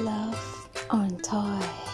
Love on Toy.